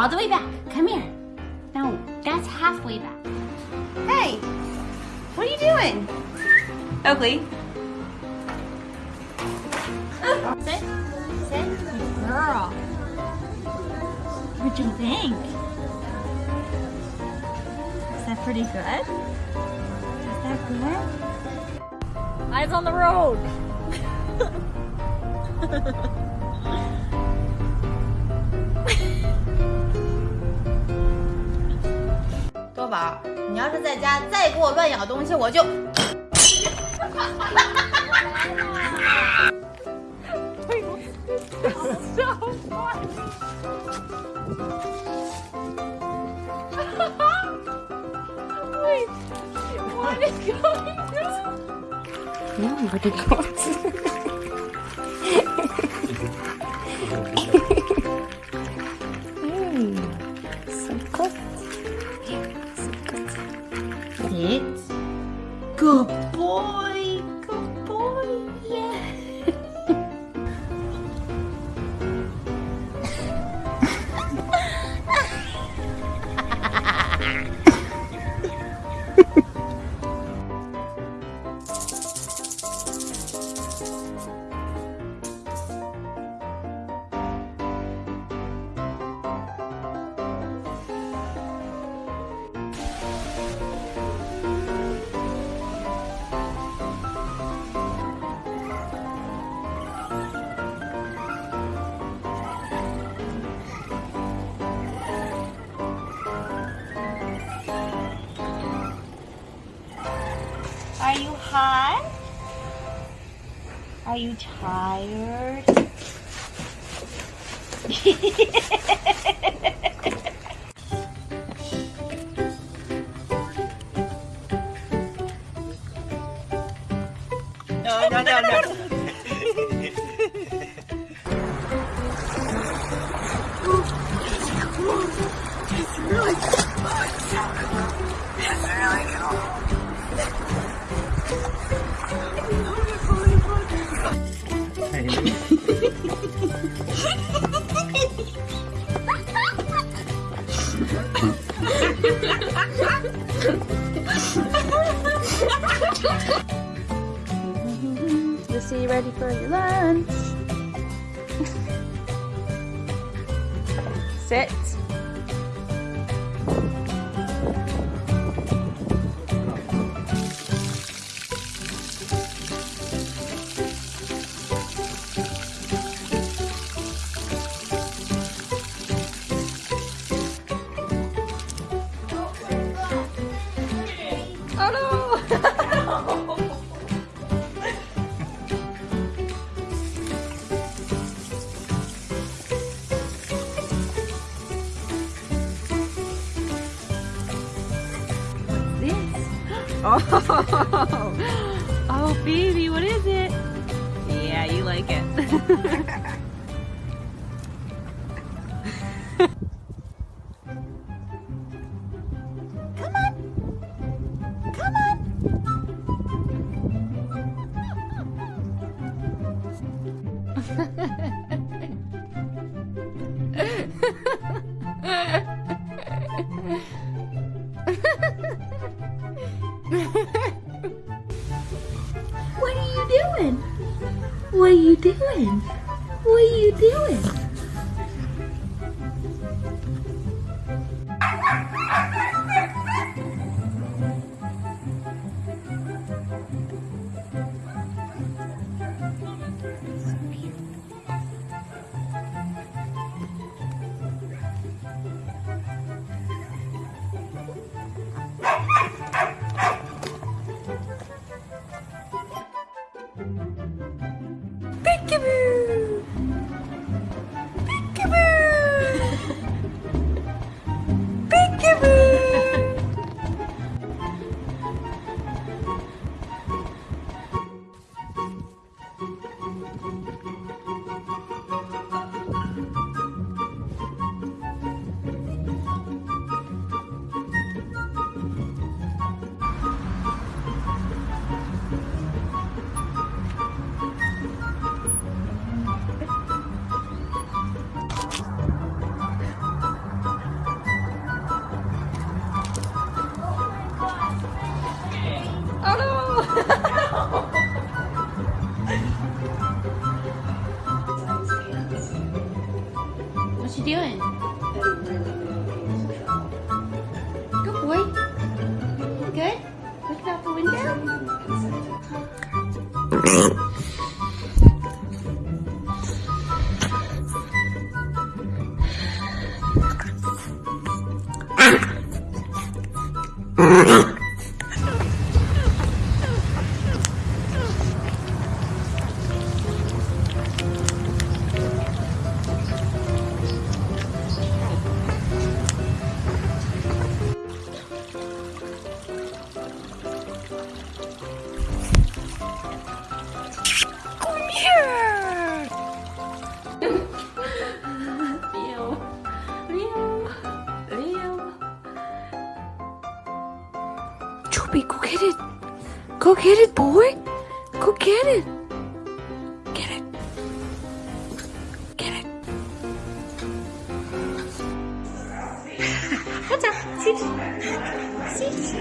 all the way back. Come here. No, that's halfway back. Hey, what are you doing? Oakley. Sit. Sit. Good girl. What'd you think? Is that pretty good? Is that good? Eyes on the road. 宝，你要是在家再给我乱咬东西，我就。哎呦，笑坏了！哈哈哈哈哈！我的个！你有你的个！Sit. Good Are you hot? Are you tired? No, no, no, no. Lucy, ready for your lunch? Sit. Oh, oh, baby, what is it? Yeah, you like it. you doing? Go get it, boy. Go get it. Get it. Get it. 하자. 집. 집.